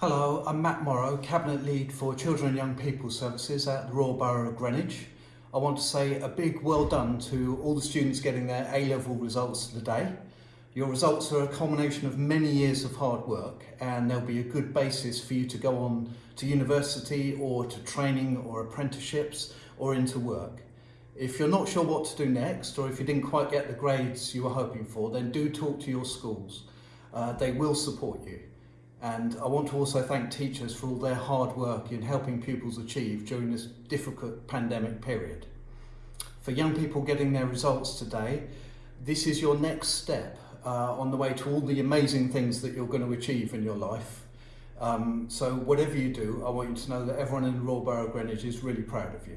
Hello, I'm Matt Morrow, Cabinet Lead for Children and Young People Services at the Royal Borough of Greenwich. I want to say a big well done to all the students getting their A-level results today. Your results are a culmination of many years of hard work and there'll be a good basis for you to go on to university or to training or apprenticeships or into work. If you're not sure what to do next or if you didn't quite get the grades you were hoping for, then do talk to your schools. Uh, they will support you. And I want to also thank teachers for all their hard work in helping pupils achieve during this difficult pandemic period. For young people getting their results today, this is your next step uh, on the way to all the amazing things that you're going to achieve in your life. Um, so whatever you do, I want you to know that everyone in Royal Borough Greenwich is really proud of you.